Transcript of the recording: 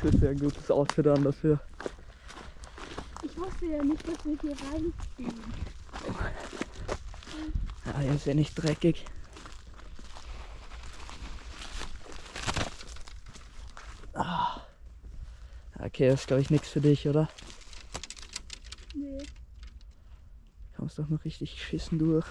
kriegst du ja ein gutes Outfit an dafür. Ich wusste ja nicht, dass wir hier reinstehen. Ja, hier ist ja nicht dreckig. Ah. Okay, das ist glaube ich nichts für dich, oder? Nee. Kommst doch noch richtig geschissen durch.